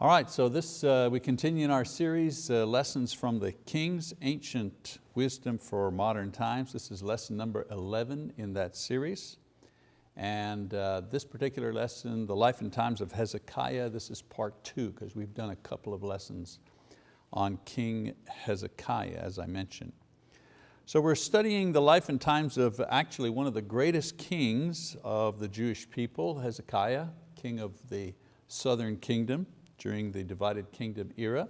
All right, so this, uh, we continue in our series, uh, Lessons from the Kings, Ancient Wisdom for Modern Times. This is lesson number 11 in that series. And uh, this particular lesson, The Life and Times of Hezekiah, this is part two, because we've done a couple of lessons on King Hezekiah, as I mentioned. So we're studying the life and times of actually one of the greatest kings of the Jewish people, Hezekiah, king of the southern kingdom during the divided kingdom era.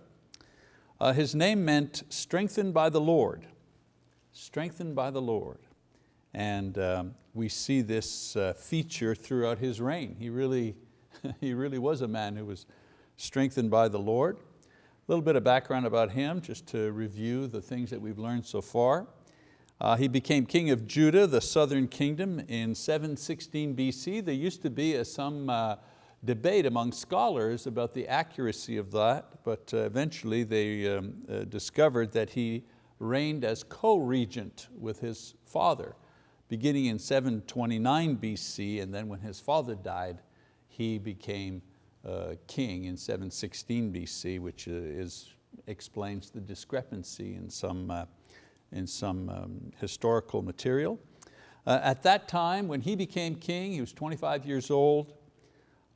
Uh, his name meant strengthened by the Lord, strengthened by the Lord. And um, we see this uh, feature throughout his reign. He really, he really was a man who was strengthened by the Lord. A little bit of background about him, just to review the things that we've learned so far. Uh, he became king of Judah, the southern kingdom, in 716 BC. There used to be some uh, debate among scholars about the accuracy of that, but uh, eventually they um, uh, discovered that he reigned as co-regent with his father, beginning in 729 BC, and then when his father died, he became uh, king in 716 BC, which uh, is, explains the discrepancy in some, uh, in some um, historical material. Uh, at that time, when he became king, he was 25 years old,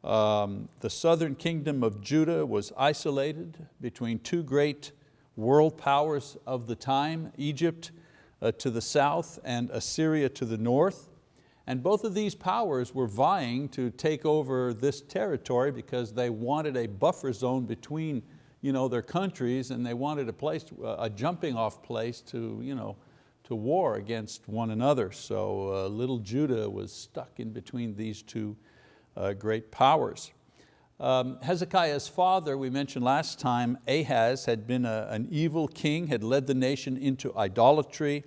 um, the southern kingdom of Judah was isolated between two great world powers of the time, Egypt uh, to the south and Assyria to the north. And both of these powers were vying to take over this territory because they wanted a buffer zone between you know, their countries and they wanted a place, a jumping off place to, you know, to war against one another. So uh, little Judah was stuck in between these two great powers. Um, Hezekiah's father, we mentioned last time, Ahaz had been a, an evil king, had led the nation into idolatry,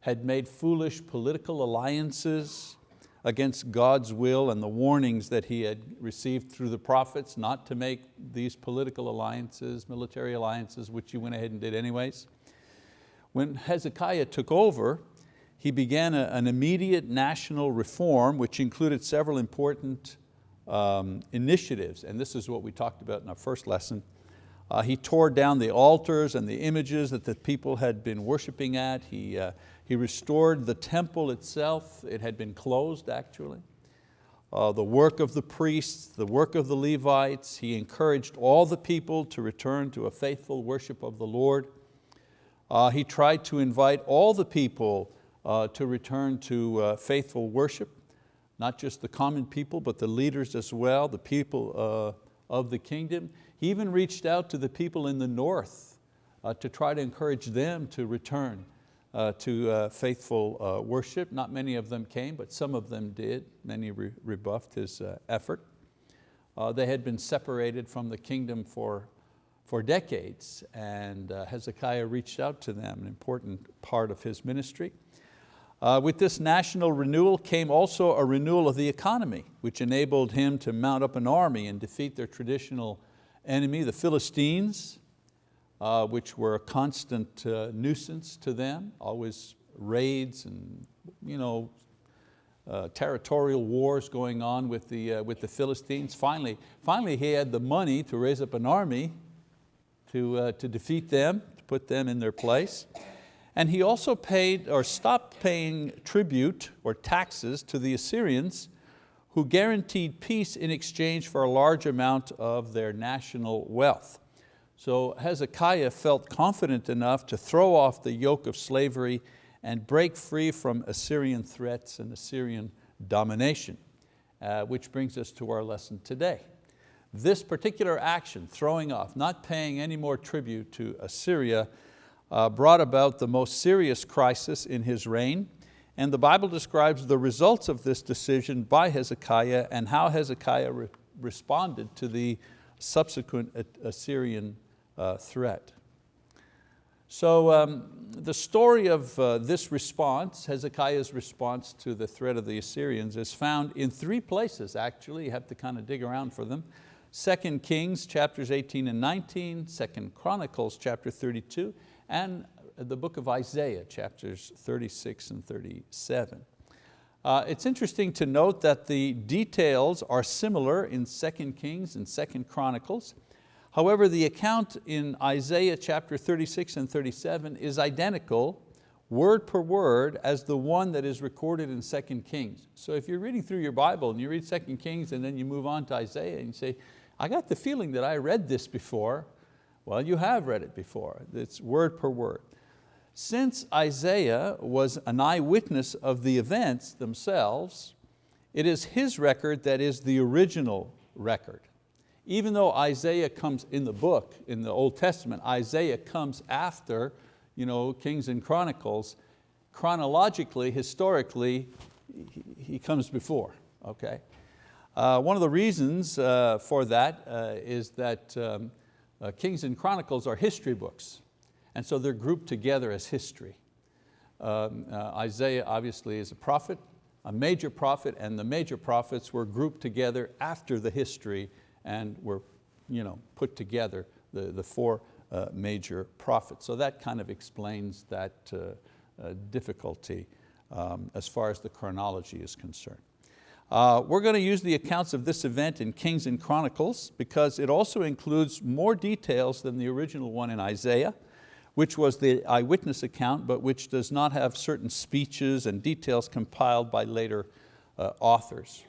had made foolish political alliances against God's will and the warnings that he had received through the prophets not to make these political alliances, military alliances, which he went ahead and did anyways. When Hezekiah took over, he began a, an immediate national reform which included several important um, initiatives, and this is what we talked about in our first lesson. Uh, he tore down the altars and the images that the people had been worshiping at. He, uh, he restored the temple itself. It had been closed actually. Uh, the work of the priests, the work of the Levites. He encouraged all the people to return to a faithful worship of the Lord. Uh, he tried to invite all the people to return to uh, faithful worship, not just the common people, but the leaders as well, the people uh, of the kingdom. He even reached out to the people in the north uh, to try to encourage them to return uh, to uh, faithful worship. Not many of them came, but some of them did. Many re rebuffed his effort. they had been separated from the kingdom for for decades and Hezekiah reached out to them, an important part of his ministry. Uh, with this national renewal came also a renewal of the economy, which enabled him to mount up an army and defeat their traditional enemy, the Philistines, uh, which were a constant uh, nuisance to them, always raids and you know, uh, territorial wars going on with the, uh, with the Philistines. Finally, finally he had the money to raise up an army to, uh, to defeat them, to put them in their place. And he also paid or stopped paying tribute or taxes to the Assyrians who guaranteed peace in exchange for a large amount of their national wealth. So Hezekiah felt confident enough to throw off the yoke of slavery and break free from Assyrian threats and Assyrian domination, uh, which brings us to our lesson today. This particular action, throwing off, not paying any more tribute to Assyria, uh, brought about the most serious crisis in his reign. And the Bible describes the results of this decision by Hezekiah and how Hezekiah re responded to the subsequent Assyrian uh, threat. So um, the story of uh, this response, Hezekiah's response to the threat of the Assyrians is found in three places actually, you have to kind of dig around for them. 2 Kings chapters 18 and 19, 2 Chronicles chapter 32, and the book of Isaiah, chapters 36 and 37. Uh, it's interesting to note that the details are similar in 2 Kings and 2 Chronicles. However, the account in Isaiah chapter 36 and 37 is identical, word per word, as the one that is recorded in 2 Kings. So if you're reading through your Bible and you read 2 Kings and then you move on to Isaiah and you say, I got the feeling that I read this before. Well, you have read it before. It's word per word. Since Isaiah was an eyewitness of the events themselves, it is his record that is the original record. Even though Isaiah comes in the book, in the Old Testament, Isaiah comes after you know, Kings and Chronicles, chronologically, historically, he, comes before, okay? Uh, one of the reasons uh, for that uh, is that um, uh, Kings and Chronicles are history books, and so they're grouped together as history. Um, uh, Isaiah obviously is a prophet, a major prophet, and the major prophets were grouped together after the history and were you know, put together, the, the four uh, major prophets. So that kind of explains that uh, uh, difficulty um, as far as the chronology is concerned. Uh, we're going to use the accounts of this event in Kings and Chronicles because it also includes more details than the original one in Isaiah, which was the eyewitness account, but which does not have certain speeches and details compiled by later uh, authors.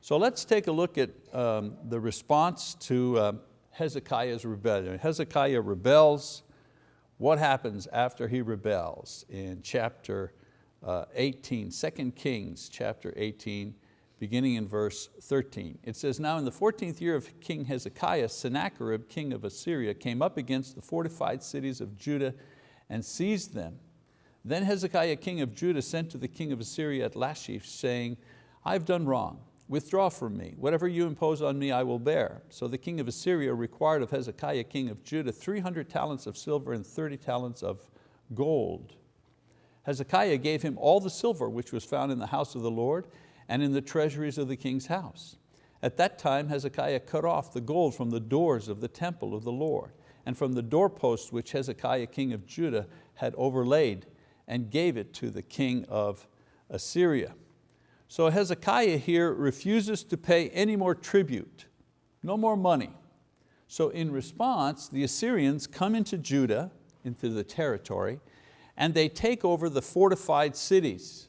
So let's take a look at um, the response to uh, Hezekiah's rebellion. Hezekiah rebels. What happens after he rebels? In chapter uh, 18, 2 Kings chapter 18, beginning in verse 13. It says, now in the 14th year of King Hezekiah, Sennacherib, king of Assyria, came up against the fortified cities of Judah and seized them. Then Hezekiah, king of Judah, sent to the king of Assyria at Lachish, saying, I've done wrong. Withdraw from me. Whatever you impose on me, I will bear. So the king of Assyria required of Hezekiah, king of Judah, 300 talents of silver and 30 talents of gold. Hezekiah gave him all the silver which was found in the house of the Lord and in the treasuries of the king's house. At that time Hezekiah cut off the gold from the doors of the temple of the Lord and from the doorposts which Hezekiah king of Judah had overlaid and gave it to the king of Assyria. So Hezekiah here refuses to pay any more tribute, no more money. So in response, the Assyrians come into Judah, into the territory, and they take over the fortified cities.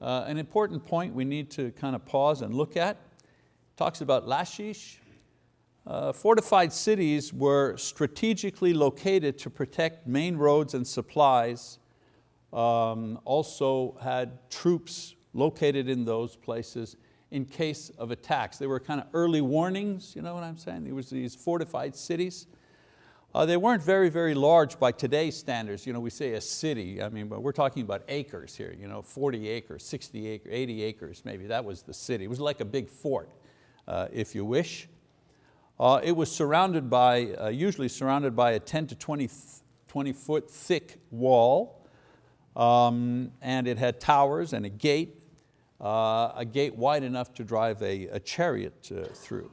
Uh, an important point we need to kind of pause and look at, talks about Lashish. Uh, fortified cities were strategically located to protect main roads and supplies, um, also had troops located in those places in case of attacks. They were kind of early warnings, you know what I'm saying? There was these fortified cities. Uh, they weren't very, very large by today's standards. You know, we say a city, I mean, but we're talking about acres here, you know, 40 acres, 60 acres, 80 acres maybe, that was the city. It was like a big fort, uh, if you wish. Uh, it was surrounded by, uh, usually surrounded by a 10 to 20, 20 foot thick wall, um, and it had towers and a gate uh, a gate wide enough to drive a, a chariot uh, through.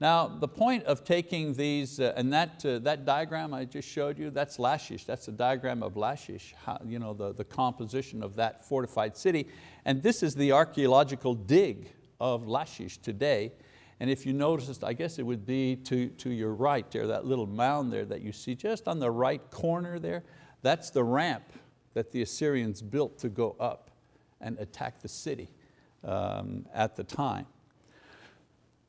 Now the point of taking these, uh, and that, uh, that diagram I just showed you, that's Lachish, that's a diagram of Lachish, how, you know, the, the composition of that fortified city. And this is the archeological dig of Lachish today. And if you noticed, I guess it would be to, to your right there, that little mound there that you see just on the right corner there, that's the ramp that the Assyrians built to go up and attack the city um, at the time.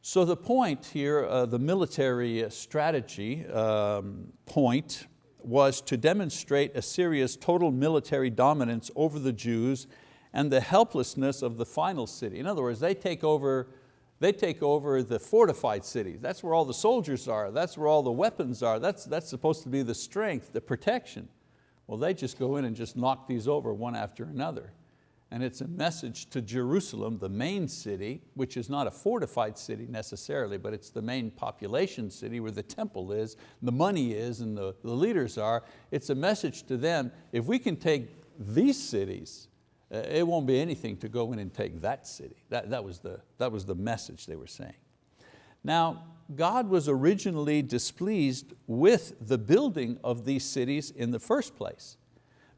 So the point here, uh, the military strategy um, point was to demonstrate Assyria's total military dominance over the Jews and the helplessness of the final city. In other words, they take over, they take over the fortified cities. That's where all the soldiers are. That's where all the weapons are. That's, that's supposed to be the strength, the protection. Well, they just go in and just knock these over one after another and it's a message to Jerusalem, the main city, which is not a fortified city necessarily, but it's the main population city where the temple is, the money is, and the, the leaders are. It's a message to them, if we can take these cities, uh, it won't be anything to go in and take that city. That, that, was the, that was the message they were saying. Now, God was originally displeased with the building of these cities in the first place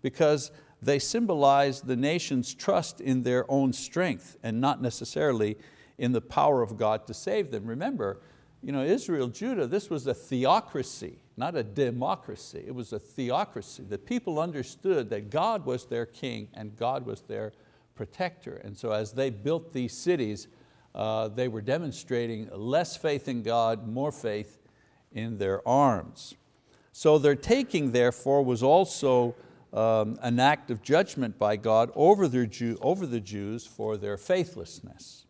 because they symbolize the nation's trust in their own strength and not necessarily in the power of God to save them. Remember, you know, Israel, Judah, this was a theocracy, not a democracy. It was a theocracy. The people understood that God was their king and God was their protector. And so as they built these cities, uh, they were demonstrating less faith in God, more faith in their arms. So their taking, therefore, was also um, an act of judgment by God over, their Jew, over the Jews for their faithlessness.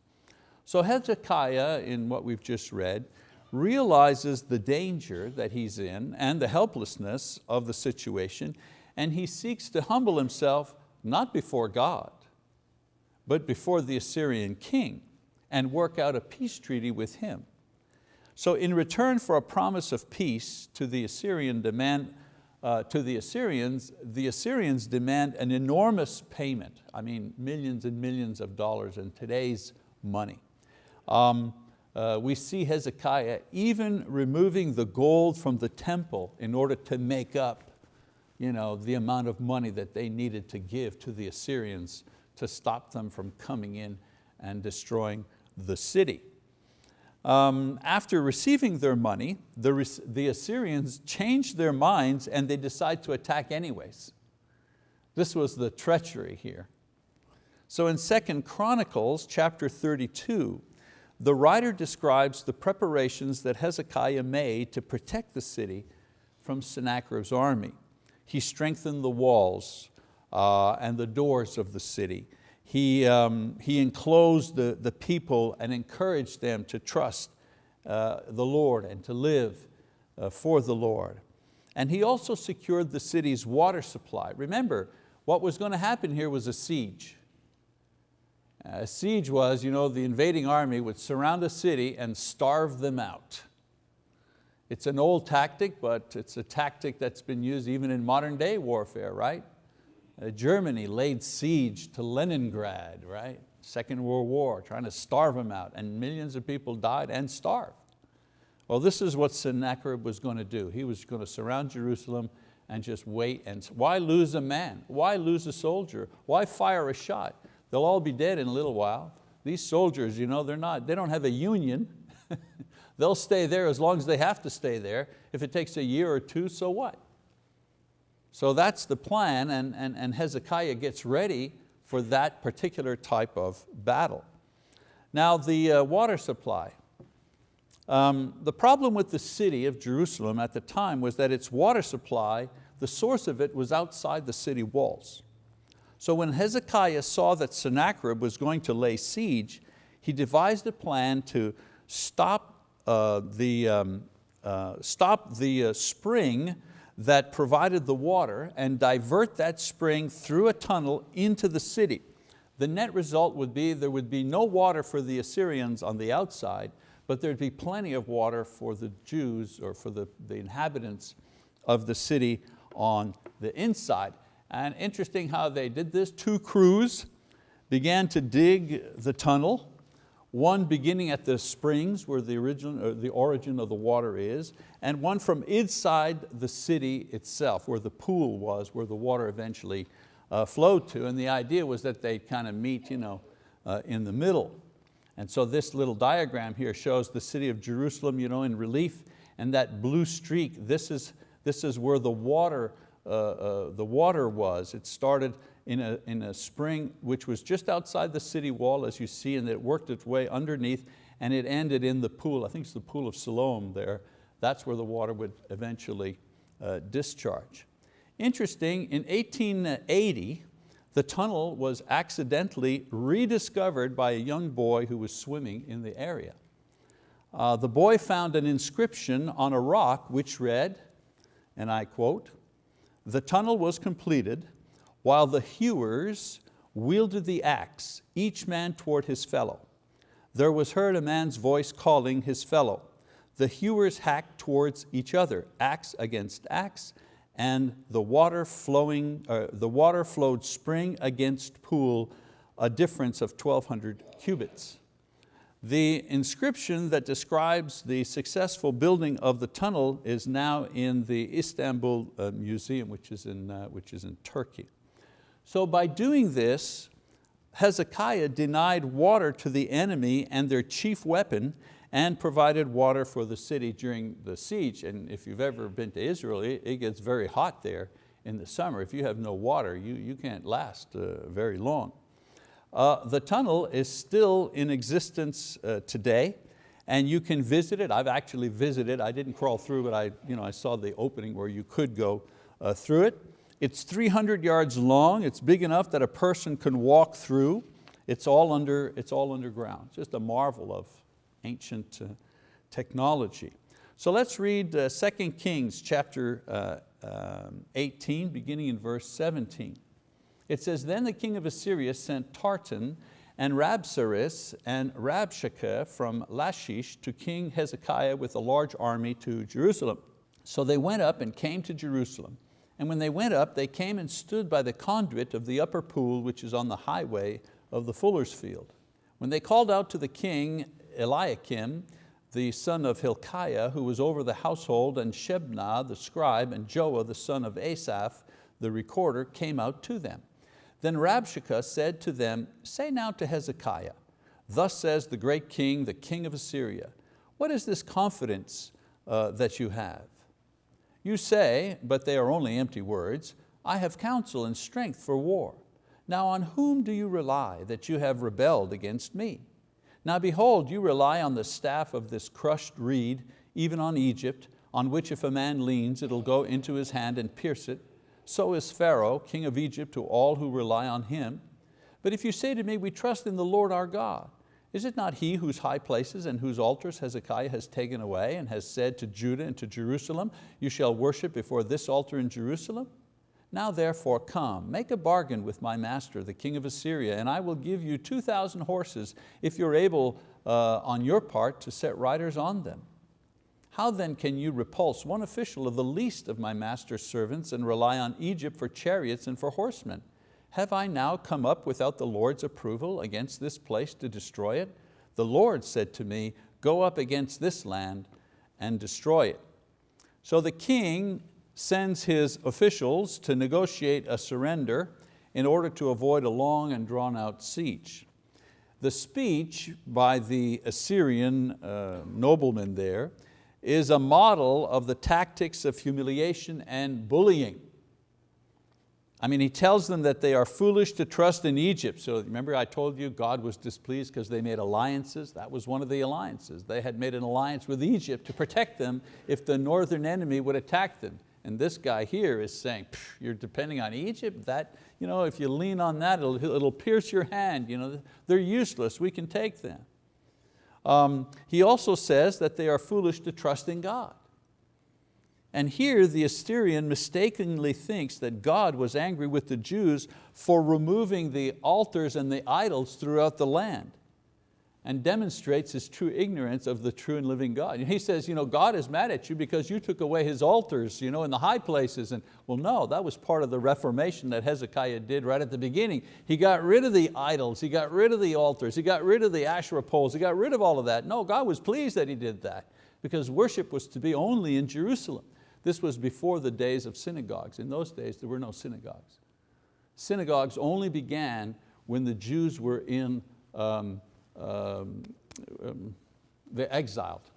So Hezekiah, in what we've just read, realizes the danger that he's in and the helplessness of the situation, and he seeks to humble himself not before God, but before the Assyrian king and work out a peace treaty with him. So in return for a promise of peace to the Assyrian demand, uh, to the Assyrians, the Assyrians demand an enormous payment. I mean, millions and millions of dollars in today's money. Um, uh, we see Hezekiah even removing the gold from the temple in order to make up you know, the amount of money that they needed to give to the Assyrians to stop them from coming in and destroying the city. Um, after receiving their money, the, the Assyrians changed their minds and they decide to attack anyways. This was the treachery here. So in 2 Chronicles chapter 32, the writer describes the preparations that Hezekiah made to protect the city from Sennacherib's army. He strengthened the walls uh, and the doors of the city. He, um, he enclosed the, the people and encouraged them to trust uh, the Lord and to live uh, for the Lord. And he also secured the city's water supply. Remember, what was going to happen here was a siege. A siege was, you know, the invading army would surround a city and starve them out. It's an old tactic, but it's a tactic that's been used even in modern day warfare, right? Uh, Germany laid siege to Leningrad, right? Second World War, trying to starve them out, and millions of people died and starved. Well, this is what Sennacherib was going to do. He was going to surround Jerusalem and just wait. And why lose a man? Why lose a soldier? Why fire a shot? They'll all be dead in a little while. These soldiers, you know, they're not, they don't have a union. They'll stay there as long as they have to stay there. If it takes a year or two, so what? So that's the plan and, and, and Hezekiah gets ready for that particular type of battle. Now the uh, water supply. Um, the problem with the city of Jerusalem at the time was that its water supply, the source of it was outside the city walls. So when Hezekiah saw that Sennacherib was going to lay siege, he devised a plan to stop uh, the, um, uh, stop the uh, spring that provided the water and divert that spring through a tunnel into the city. The net result would be there would be no water for the Assyrians on the outside, but there'd be plenty of water for the Jews or for the, the inhabitants of the city on the inside. And interesting how they did this. Two crews began to dig the tunnel, one beginning at the springs where the, origin, the origin of the water is, and one from inside the city itself, where the pool was, where the water eventually uh, flowed to. And the idea was that they'd kind of meet you know, uh, in the middle. And so this little diagram here shows the city of Jerusalem you know, in relief, and that blue streak, this is, this is where the water uh, uh, the water was. It started in a, in a spring which was just outside the city wall as you see and it worked its way underneath and it ended in the pool. I think it's the pool of Siloam there. That's where the water would eventually uh, discharge. Interesting, in 1880, the tunnel was accidentally rediscovered by a young boy who was swimming in the area. Uh, the boy found an inscription on a rock which read, and I quote, the tunnel was completed while the hewers wielded the axe, each man toward his fellow. There was heard a man's voice calling his fellow. The hewers hacked towards each other, axe against axe, and the water, flowing, uh, the water flowed spring against pool, a difference of 1,200 cubits. The inscription that describes the successful building of the tunnel is now in the Istanbul uh, Museum, which is, in, uh, which is in Turkey. So by doing this, Hezekiah denied water to the enemy and their chief weapon, and provided water for the city during the siege. And if you've ever been to Israel, it, gets very hot there in the summer. If you have no water, you, you can't last uh, very long. Uh, the tunnel is still in existence uh, today and you can visit it. I've actually visited, I didn't crawl through, but I, you know, I saw the opening where you could go uh, through it. It's 300 yards long. It's big enough that a person can walk through. It's all, under, it's all underground. Just a marvel of ancient uh, technology. So let's read uh, 2 Kings chapter uh, um, 18, beginning in verse 17. It says, Then the king of Assyria sent Tartan and Rabsaris and Rabshakeh from Lachish to King Hezekiah with a large army to Jerusalem. So they went up and came to Jerusalem. And when they went up, they came and stood by the conduit of the upper pool, which is on the highway of the fuller's field. When they called out to the king Eliakim, the son of Hilkiah, who was over the household, and Shebna, the scribe, and Joah, the son of Asaph, the recorder, came out to them. Then Rabshakeh said to them, say now to Hezekiah, thus says the great king, the king of Assyria, what is this confidence uh, that you have? You say, but they are only empty words, I have counsel and strength for war. Now on whom do you rely that you have rebelled against me? Now behold, you rely on the staff of this crushed reed, even on Egypt, on which if a man leans, it'll go into his hand and pierce it. So is Pharaoh, king of Egypt, to all who rely on him. But if you say to me, we trust in the Lord our God, is it not He whose high places and whose altars Hezekiah has taken away and has said to Judah and to Jerusalem, you shall worship before this altar in Jerusalem? Now therefore come, make a bargain with my master, the king of Assyria, and I will give you 2,000 horses if you're able uh, on your part to set riders on them. How then can you repulse one official of the least of my master's servants and rely on Egypt for chariots and for horsemen? Have I now come up without the Lord's approval against this place to destroy it? The Lord said to me, go up against this land and destroy it. So the king sends his officials to negotiate a surrender in order to avoid a long and drawn out siege. The speech by the Assyrian uh, nobleman there is a model of the tactics of humiliation and bullying. I mean, he tells them that they are foolish to trust in Egypt. So remember I told you God was displeased because they made alliances? That was one of the alliances. They had made an alliance with Egypt to protect them if the northern enemy would attack them. And this guy here is saying, you're depending on Egypt? That, you know, if you lean on that, it'll, it'll pierce your hand. You know, they're useless, we can take them. Um, he also says that they are foolish to trust in God. And here the Assyrian mistakenly thinks that God was angry with the Jews for removing the altars and the idols throughout the land and demonstrates his true ignorance of the true and living God. He says, you know, God is mad at you because you took away His altars you know, in the high places. And well, no, that was part of the reformation that Hezekiah did right at the beginning. He got rid of the idols, he got rid of the altars, he got rid of the Asherah poles, he got rid of all of that. No, God was pleased that he did that because worship was to be only in Jerusalem. This was before the days of synagogues. In those days, there were no synagogues. Synagogues only began when the Jews were in um, um, um, they exiled.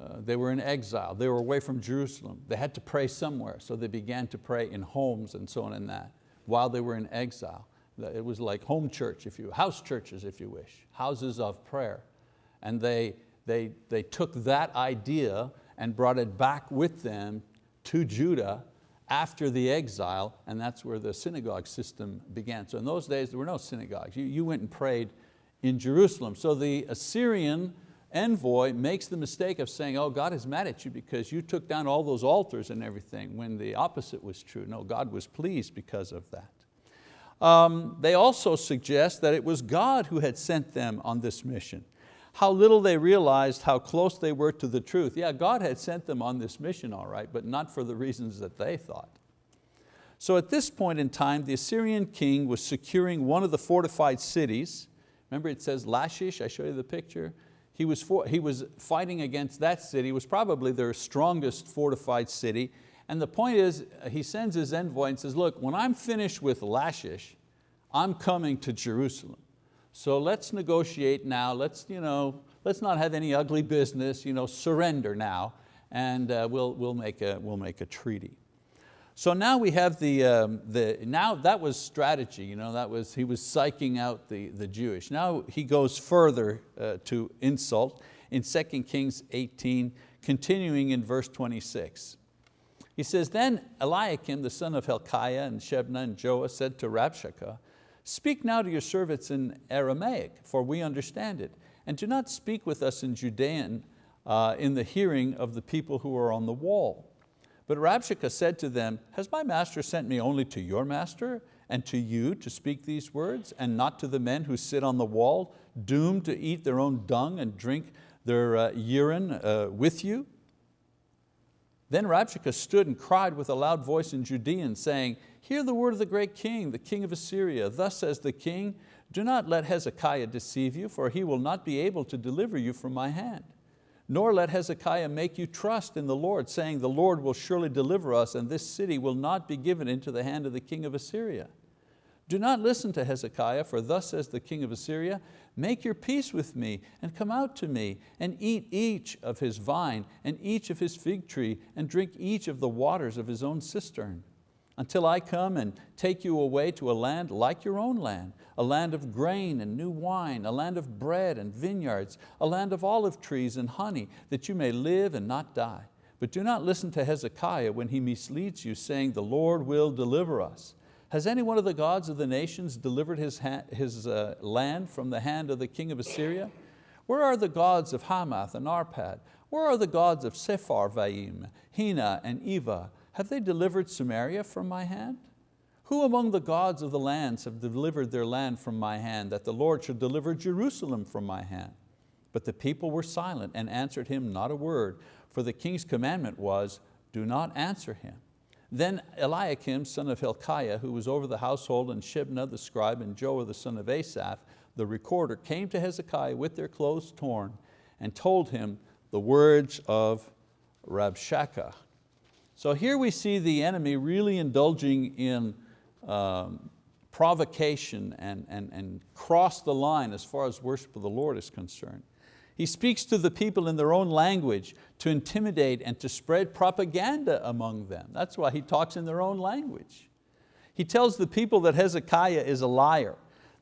Uh, they were in exile, they were away from Jerusalem. They had to pray somewhere, so they began to pray in homes and so on and that, while they were in exile. It was like home church, if you, house churches if you wish, houses of prayer. And they, they, they took that idea and brought it back with them to Judah after the exile, and that's where the synagogue system began. So in those days, there were no synagogues. You, you went and prayed in Jerusalem. So the Assyrian envoy makes the mistake of saying, oh, God is mad at you because you took down all those altars and everything, when the opposite was true. No, God was pleased because of that. Um, they also suggest that it was God who had sent them on this mission. How little they realized how close they were to the truth. Yeah, God had sent them on this mission, all right, but not for the reasons that they thought. So at this point in time, the Assyrian king was securing one of the fortified cities, Remember it says Lashish, I show you the picture. He was, for, he was fighting against that city, it was probably their strongest fortified city. And the point is, he sends his envoy and says, look, when I'm finished with Lashish, I'm coming to Jerusalem. So let's negotiate now, let's, you know, let's not have any ugly business, you know, surrender now, and uh, we'll, we'll, make a, we'll make a treaty. So now we have the, um, the now that was strategy, you know, that was, he was psyching out the, the Jewish. Now he goes further uh, to insult in 2 Kings 18, continuing in verse 26. He says, then Eliakim, the son of Hilkiah, and Shebna, and Joah said to Rabshakeh, speak now to your servants in Aramaic, for we understand it, and do not speak with us in Judean uh, in the hearing of the people who are on the wall. But Rabshakeh said to them, has my master sent me only to your master and to you to speak these words and not to the men who sit on the wall, doomed to eat their own dung and drink their uh, urine uh, with you? Then Rabshakeh stood and cried with a loud voice in Judean, saying, Hear the word of the great king, the king of Assyria. Thus says the king, do not let Hezekiah deceive you, for he will not be able to deliver you from my hand. Nor let Hezekiah make you trust in the Lord, saying, the Lord will surely deliver us, and this city will not be given into the hand of the king of Assyria. Do not listen to Hezekiah, for thus says the king of Assyria, make your peace with me, and come out to me, and eat each of his vine, and each of his fig tree, and drink each of the waters of his own cistern until I come and take you away to a land like your own land, a land of grain and new wine, a land of bread and vineyards, a land of olive trees and honey, that you may live and not die. But do not listen to Hezekiah when he misleads you, saying, the Lord will deliver us. Has any one of the gods of the nations delivered his, his uh, land from the hand of the king of Assyria? Where are the gods of Hamath and Arpad? Where are the gods of Sepharvaim, Hena and Ivvah, have they delivered Samaria from my hand? Who among the gods of the lands have delivered their land from my hand, that the Lord should deliver Jerusalem from my hand? But the people were silent and answered him not a word, for the king's commandment was, do not answer him. Then Eliakim, son of Hilkiah, who was over the household, and Shebna the scribe, and Joah the son of Asaph, the recorder, came to Hezekiah with their clothes torn and told him the words of Rabshakeh, so here we see the enemy really indulging in um, provocation and, and, and cross the line as far as worship of the Lord is concerned. He speaks to the people in their own language to intimidate and to spread propaganda among them. That's why he talks in their own language. He tells the people that Hezekiah is a liar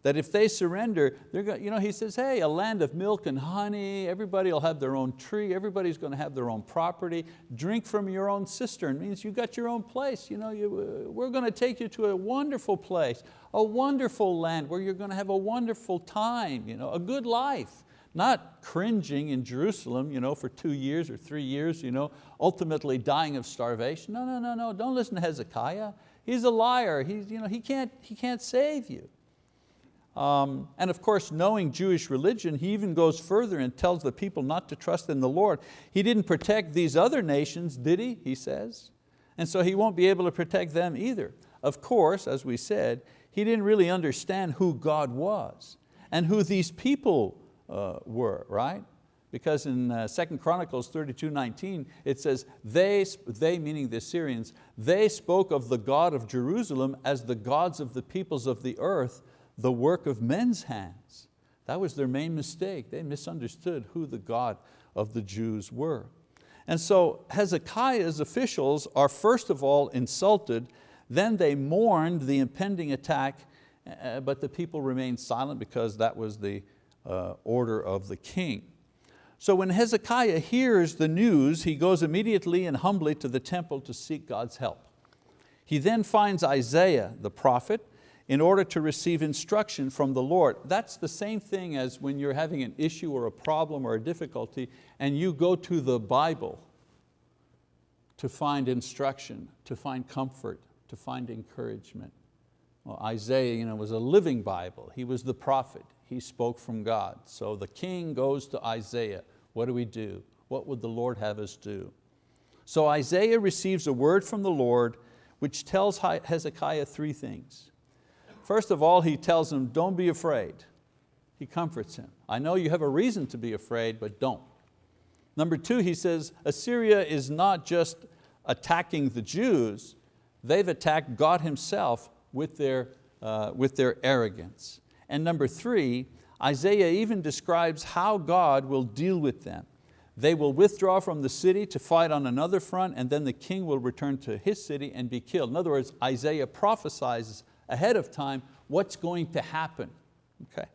that if they surrender, they're going, you know, he says, hey, a land of milk and honey, everybody will have their own tree, everybody's going to have their own property, drink from your own cistern, means you got your own place. You know, you, we're going to take you to a wonderful place, a wonderful land where you're going to have a wonderful time, you know, a good life. Not cringing in Jerusalem you know, for two years or three years, you know, ultimately dying of starvation. No, no, no, no, don't listen to Hezekiah. He's a liar, He's, you know, he, can't, he can't save you. Um, and of course, knowing Jewish religion, he even goes further and tells the people not to trust in the Lord. He didn't protect these other nations, did he, he says? And so he won't be able to protect them either. Of course, as we said, he didn't really understand who God was and who these people uh, were, right? Because in uh, 2 Chronicles 32, 19, it says, they, they, meaning the Assyrians, they spoke of the God of Jerusalem as the gods of the peoples of the earth, the work of men's hands. That was their main mistake. They misunderstood who the God of the Jews were. And so Hezekiah's officials are first of all insulted, then they mourned the impending attack, uh, but the people remained silent because that was the uh, order of the king. So when Hezekiah hears the news, he goes immediately and humbly to the temple to seek God's help. He then finds Isaiah, the prophet, in order to receive instruction from the Lord. That's the same thing as when you're having an issue or a problem or a difficulty and you go to the Bible to find instruction, to find comfort, to find encouragement. Well, Isaiah you know, was a living Bible. He was the prophet. He spoke from God. So the king goes to Isaiah. What do we do? What would the Lord have us do? So Isaiah receives a word from the Lord which tells Hezekiah three things. First of all, he tells him, don't be afraid. He comforts him. I know you have a reason to be afraid, but don't. Number two, he says, Assyria is not just attacking the Jews, they've attacked God himself with their, uh, with their arrogance. And number three, Isaiah even describes how God will deal with them. They will withdraw from the city to fight on another front and then the king will return to his city and be killed. In other words, Isaiah prophesies ahead of time what's going to happen. Okay.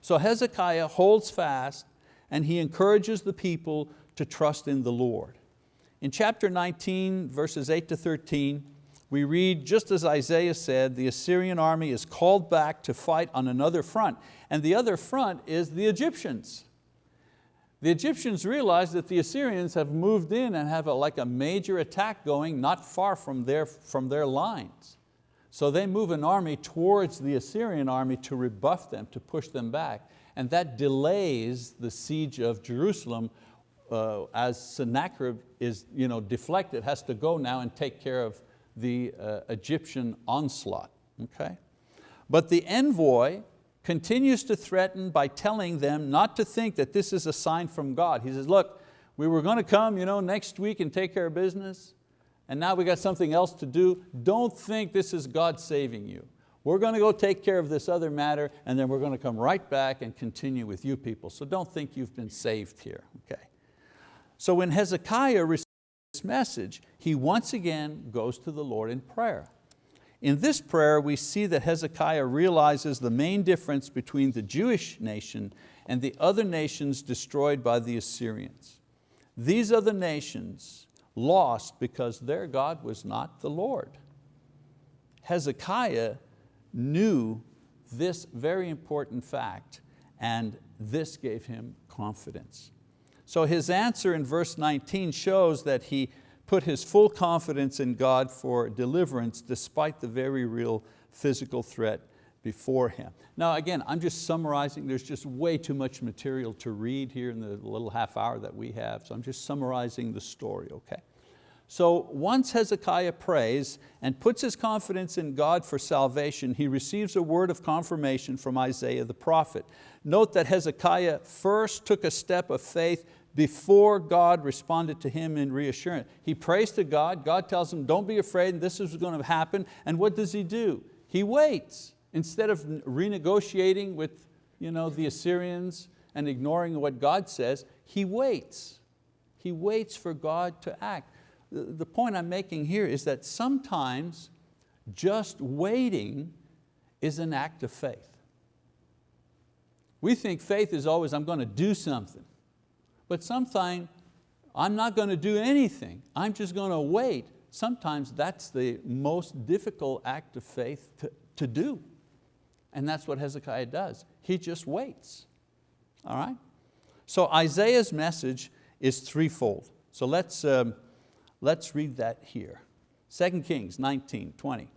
So Hezekiah holds fast and he encourages the people to trust in the Lord. In chapter 19, verses 8 to 13, we read, just as Isaiah said, the Assyrian army is called back to fight on another front. And the other front is the Egyptians. The Egyptians realize that the Assyrians have moved in and have a, like a major attack going not far from their, from their lines. So they move an army towards the Assyrian army to rebuff them, to push them back. And that delays the siege of Jerusalem uh, as Sennacherib is you know, deflected, has to go now and take care of the uh, Egyptian onslaught. Okay? But the envoy continues to threaten by telling them not to think that this is a sign from God. He says, look, we were going to come you know, next week and take care of business, and now we got something else to do. Don't think this is God saving you. We're going to go take care of this other matter and then we're going to come right back and continue with you people. So don't think you've been saved here, okay? So when Hezekiah message, he once again goes to the Lord in prayer. In this prayer, we see that Hezekiah realizes the main difference between the Jewish nation and the other nations destroyed by the Assyrians. These other nations lost because their God was not the Lord. Hezekiah knew this very important fact and this gave him confidence. So his answer in verse 19 shows that he put his full confidence in God for deliverance despite the very real physical threat before him. Now again, I'm just summarizing, there's just way too much material to read here in the little half hour that we have, so I'm just summarizing the story, okay? So once Hezekiah prays and puts his confidence in God for salvation, he receives a word of confirmation from Isaiah the prophet. Note that Hezekiah first took a step of faith before God responded to him in reassurance. He prays to God, God tells him, don't be afraid, this is going to happen. And what does he do? He waits. Instead of renegotiating with you know, the Assyrians and ignoring what God says, he waits. He waits for God to act. The point I'm making here is that sometimes just waiting is an act of faith. We think faith is always, I'm going to do something. But sometimes I'm not going to do anything. I'm just going to wait. Sometimes that's the most difficult act of faith to, to do. And that's what Hezekiah does. He just waits. All right? So Isaiah's message is threefold. So let's, um, let's read that here. 2 Kings 19, 20.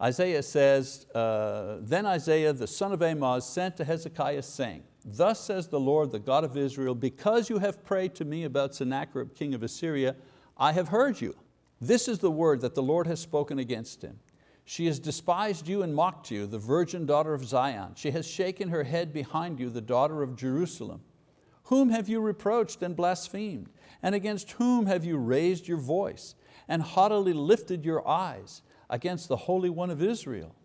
Isaiah says, uh, Then Isaiah the son of Amoz sent to Hezekiah saying, Thus says the Lord, the God of Israel, because you have prayed to me about Sennacherib, king of Assyria, I have heard you. This is the word that the Lord has spoken against him. She has despised you and mocked you, the virgin daughter of Zion. She has shaken her head behind you, the daughter of Jerusalem. Whom have you reproached and blasphemed? And against whom have you raised your voice and haughtily lifted your eyes against the Holy One of Israel?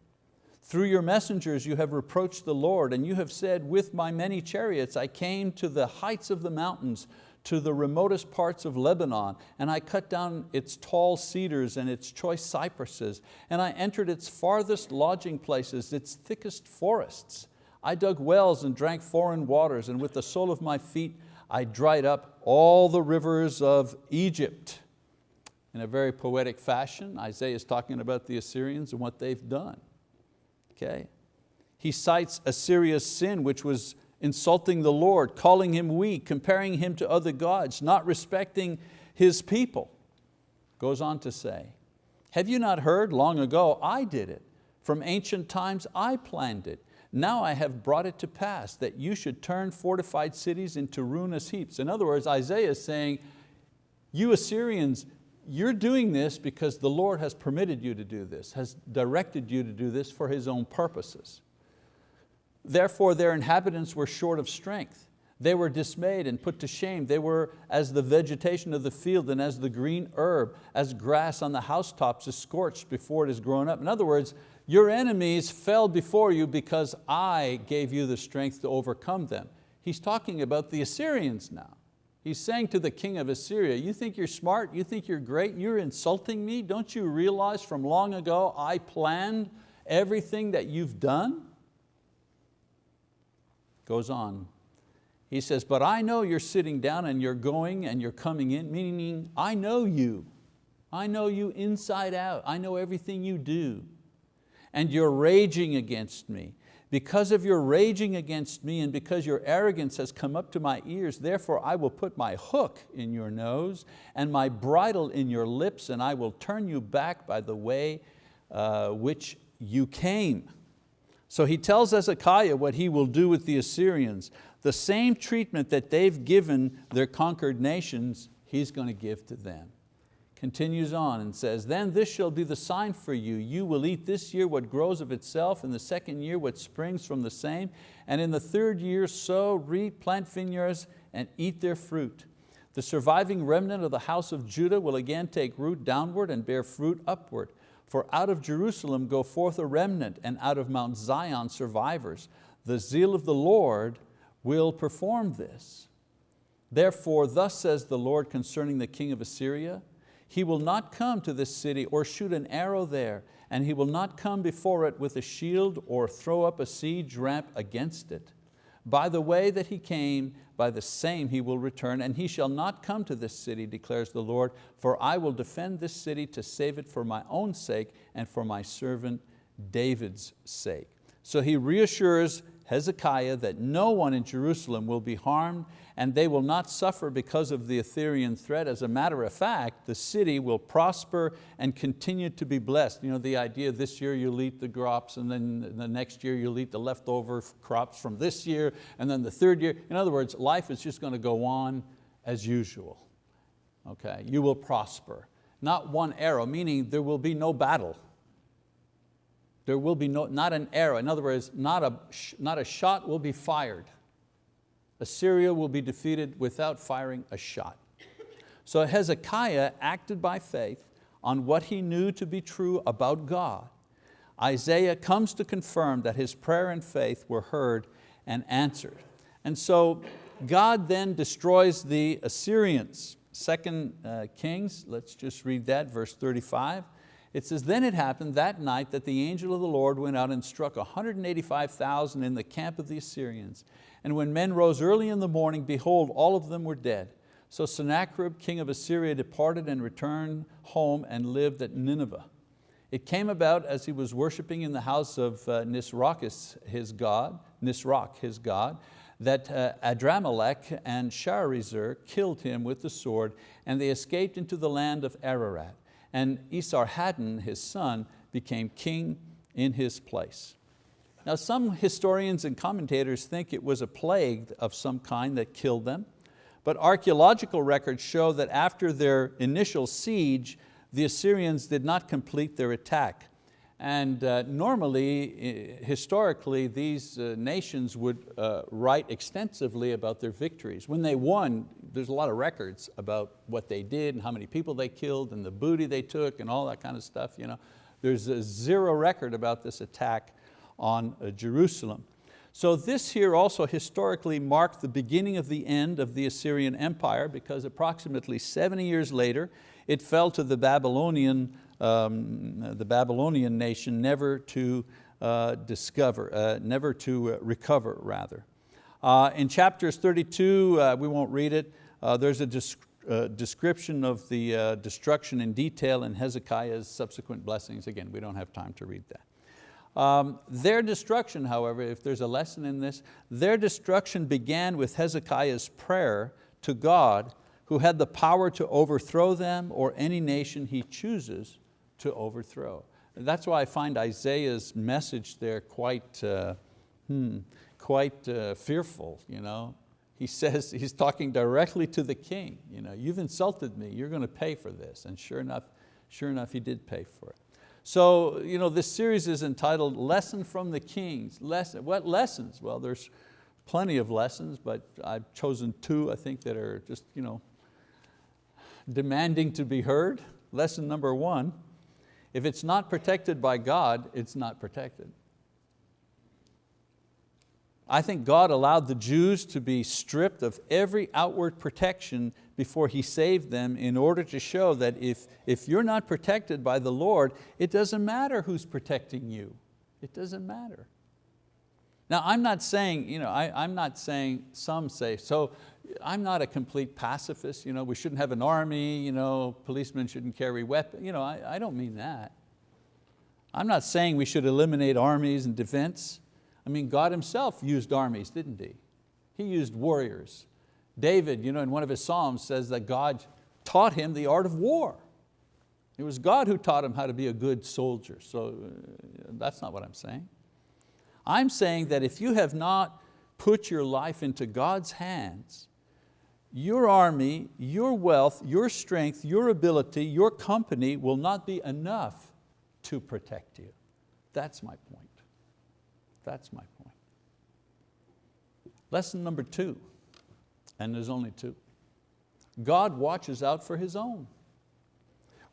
Through your messengers you have reproached the Lord, and you have said, with my many chariots I came to the heights of the mountains, to the remotest parts of Lebanon, and I cut down its tall cedars and its choice cypresses, and I entered its farthest lodging places, its thickest forests. I dug wells and drank foreign waters, and with the sole of my feet I dried up all the rivers of Egypt. In a very poetic fashion, Isaiah is talking about the Assyrians and what they've done okay? He cites Assyria's sin, which was insulting the Lord, calling him weak, comparing him to other gods, not respecting his people. Goes on to say, have you not heard long ago, I did it. From ancient times I planned it. Now I have brought it to pass that you should turn fortified cities into ruinous heaps. In other words, Isaiah is saying, you Assyrians, you're doing this because the Lord has permitted you to do this, has directed you to do this for His own purposes. Therefore their inhabitants were short of strength. They were dismayed and put to shame. They were as the vegetation of the field and as the green herb, as grass on the housetops is scorched before it is grown up. In other words, your enemies fell before you because I gave you the strength to overcome them. He's talking about the Assyrians now. He's saying to the king of Assyria, you think you're smart, you think you're great, you're insulting me? Don't you realize from long ago I planned everything that you've done? Goes on, he says, but I know you're sitting down and you're going and you're coming in, meaning I know you. I know you inside out. I know everything you do. And you're raging against me. Because of your raging against me and because your arrogance has come up to my ears, therefore I will put my hook in your nose and my bridle in your lips and I will turn you back by the way uh, which you came. So he tells Hezekiah what he will do with the Assyrians the same treatment that they've given their conquered nations, he's going to give to them. Continues on and says, then this shall be the sign for you. You will eat this year what grows of itself, in the second year what springs from the same, and in the third year sow, reap, plant vineyards, and eat their fruit. The surviving remnant of the house of Judah will again take root downward and bear fruit upward. For out of Jerusalem go forth a remnant, and out of Mount Zion survivors. The zeal of the Lord will perform this. Therefore, thus says the Lord concerning the king of Assyria, he will not come to this city or shoot an arrow there, and he will not come before it with a shield or throw up a siege ramp against it. By the way that he came, by the same he will return, and he shall not come to this city, declares the Lord, for I will defend this city to save it for my own sake and for my servant David's sake. So he reassures Hezekiah that no one in Jerusalem will be harmed and they will not suffer because of the Assyrian threat. As a matter of fact, the city will prosper and continue to be blessed. You know, the idea this year you'll eat the crops and then the next year you'll eat the leftover crops from this year and then the third year. In other words, life is just going to go on as usual. Okay, you will prosper. Not one arrow, meaning there will be no battle there will be no, not an arrow. In other words, not a, not a shot will be fired. Assyria will be defeated without firing a shot. So Hezekiah acted by faith on what he knew to be true about God. Isaiah comes to confirm that his prayer and faith were heard and answered. And so God then destroys the Assyrians. Second uh, Kings, let's just read that, verse 35. It says, then it happened that night that the angel of the Lord went out and struck 185,000 in the camp of the Assyrians. And when men rose early in the morning, behold, all of them were dead. So Sennacherib, king of Assyria, departed and returned home and lived at Nineveh. It came about as he was worshiping in the house of uh, Nisrochus, his god, Nisroch, his god, that uh, Adramelech and Sharezer killed him with the sword, and they escaped into the land of Ararat and Esarhaddon, his son, became king in his place. Now some historians and commentators think it was a plague of some kind that killed them, but archeological records show that after their initial siege, the Assyrians did not complete their attack. And uh, normally, historically, these uh, nations would uh, write extensively about their victories. When they won, there's a lot of records about what they did and how many people they killed and the booty they took and all that kind of stuff. You know. There's a zero record about this attack on uh, Jerusalem. So this here also historically marked the beginning of the end of the Assyrian Empire because approximately 70 years later, it fell to the Babylonian um, the Babylonian nation never to uh, discover, uh, never to uh, recover rather. Uh, in chapters 32, uh, we won't read it, uh, there's a description of the destruction in detail in Hezekiah's subsequent blessings. Again, we don't have time to read that. Um, their destruction, however, if there's a lesson in this, their destruction began with Hezekiah's prayer to God who had the power to overthrow them or any nation he chooses to overthrow. That's why I find Isaiah's message there quite, uh, hmm, quite uh, fearful. You know? He says, he's talking directly to the king. You know, You've insulted me, you're going to pay for this. And sure enough, sure enough, he did pay for it. So you know, this series is entitled Lesson from the Kings. Lesson, what lessons? Well, there's plenty of lessons, but I've chosen two I think that are just you know, demanding to be heard. Lesson number one, if it's not protected by God, it's not protected. I think God allowed the Jews to be stripped of every outward protection before He saved them in order to show that if, if you're not protected by the Lord, it doesn't matter who's protecting you. It doesn't matter. Now I'm not saying, you know, I, am not saying, some say, so I'm not a complete pacifist, you know, we shouldn't have an army, you know, policemen shouldn't carry weapons, you know, I, I don't mean that. I'm not saying we should eliminate armies and defense. I mean, God himself used armies, didn't he? He used warriors. David, you know, in one of his Psalms says that God taught him the art of war. It was God who taught him how to be a good soldier. So uh, that's not what I'm saying. I'm saying that if you have not put your life into God's hands, your army, your wealth, your strength, your ability, your company will not be enough to protect you. That's my point. That's my point. Lesson number two, and there's only two. God watches out for His own.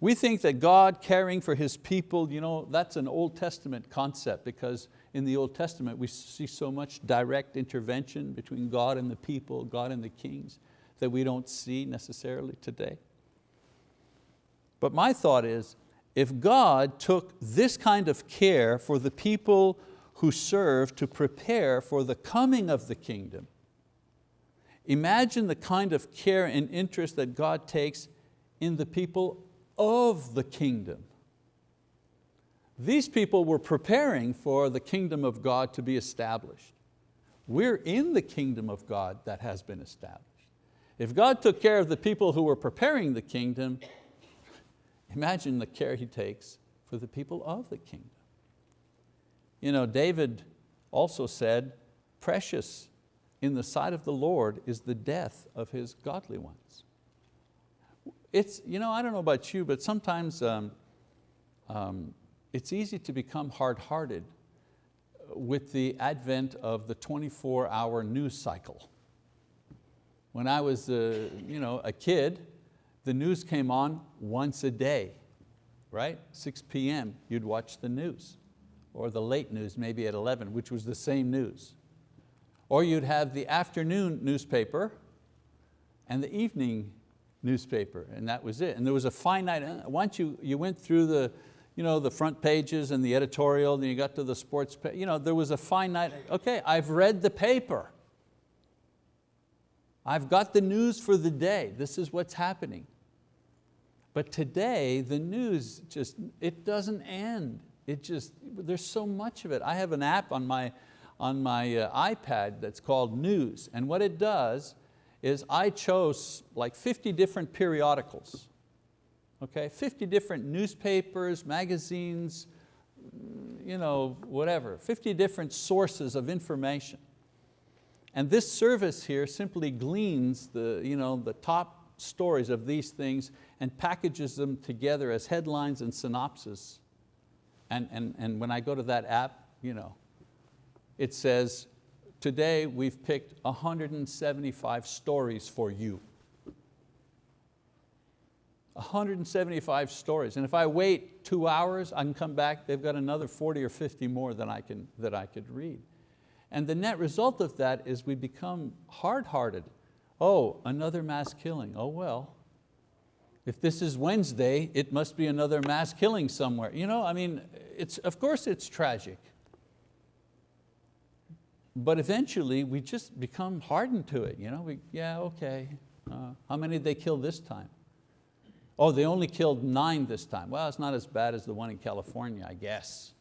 We think that God caring for His people, you know, that's an Old Testament concept because in the Old Testament we see so much direct intervention between God and the people, God and the kings, that we don't see necessarily today. But my thought is, if God took this kind of care for the people who serve to prepare for the coming of the kingdom. Imagine the kind of care and interest that God takes in the people of the kingdom. These people were preparing for the kingdom of God to be established. We're in the kingdom of God that has been established. If God took care of the people who were preparing the kingdom, imagine the care He takes for the people of the kingdom. You know, David also said, precious in the sight of the Lord is the death of His godly ones. It's, you know, I don't know about you, but sometimes um, um, it's easy to become hard-hearted with the advent of the 24-hour news cycle. When I was uh, you know, a kid, the news came on once a day, right? 6 p.m., you'd watch the news or the late news maybe at 11, which was the same news. Or you'd have the afternoon newspaper and the evening newspaper, and that was it. And there was a finite, uh, once you, you went through the, you know, the front pages and the editorial, and you got to the sports page, you know, there was a finite, okay, I've read the paper. I've got the news for the day. This is what's happening. But today, the news just, it doesn't end. It just, there's so much of it. I have an app on my, on my uh, iPad that's called News, and what it does is I chose like 50 different periodicals, okay? 50 different newspapers, magazines, you know, whatever, 50 different sources of information. And this service here simply gleans the, you know, the top stories of these things and packages them together as headlines and synopses and, and, and when I go to that app, you know, it says, today we've picked 175 stories for you. 175 stories. And if I wait two hours, I can come back, they've got another 40 or 50 more than I can, that I could read. And the net result of that is we become hard-hearted. Oh, another mass killing, oh well, if this is Wednesday, it must be another mass killing somewhere. You know, I mean, it's, of course it's tragic. But eventually we just become hardened to it. You know, we, yeah, okay. Uh, how many did they kill this time? Oh, they only killed nine this time. Well, it's not as bad as the one in California, I guess.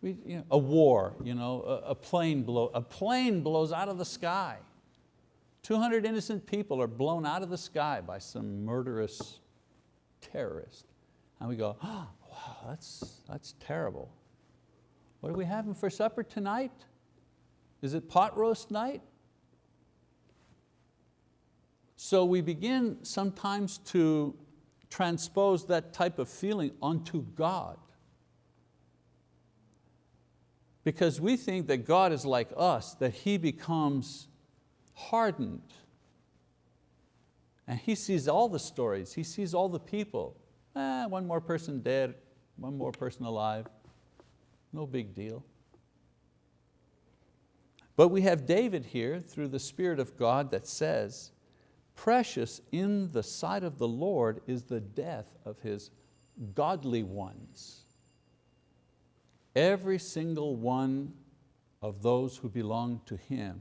We, you know, a war, you know, a, a, plane blow, a plane blows out of the sky. 200 innocent people are blown out of the sky by some murderous terrorist. And we go, oh, wow, that's, that's terrible. What are we having for supper tonight? Is it pot roast night? So we begin sometimes to transpose that type of feeling onto God. because we think that God is like us, that He becomes hardened. And He sees all the stories, He sees all the people. Eh, one more person dead, one more person alive, no big deal. But we have David here through the Spirit of God that says, precious in the sight of the Lord is the death of His godly ones. Every single one of those who belong to Him,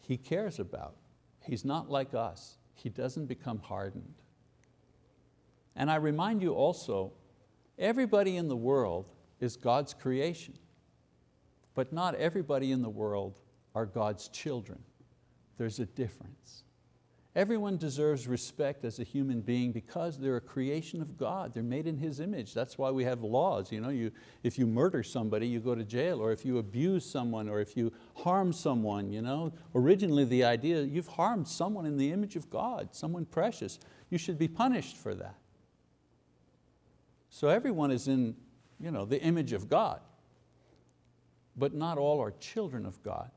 He cares about. He's not like us. He doesn't become hardened. And I remind you also, everybody in the world is God's creation, but not everybody in the world are God's children. There's a difference. Everyone deserves respect as a human being because they're a creation of God. They're made in His image. That's why we have laws. You know, you, if you murder somebody, you go to jail, or if you abuse someone, or if you harm someone. You know? Originally the idea, you've harmed someone in the image of God, someone precious. You should be punished for that. So everyone is in you know, the image of God, but not all are children of God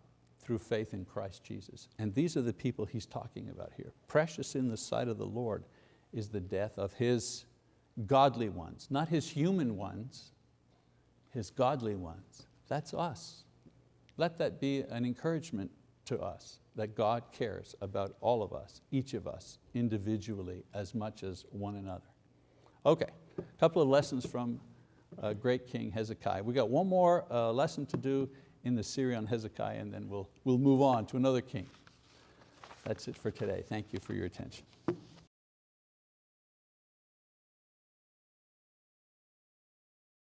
through faith in Christ Jesus. And these are the people he's talking about here. Precious in the sight of the Lord is the death of his godly ones, not his human ones, his godly ones. That's us. Let that be an encouragement to us that God cares about all of us, each of us, individually as much as one another. Okay, a couple of lessons from uh, great King Hezekiah. We got one more uh, lesson to do in the series on Hezekiah and then we'll, we'll move on to another king. That's it for today. Thank you for your attention.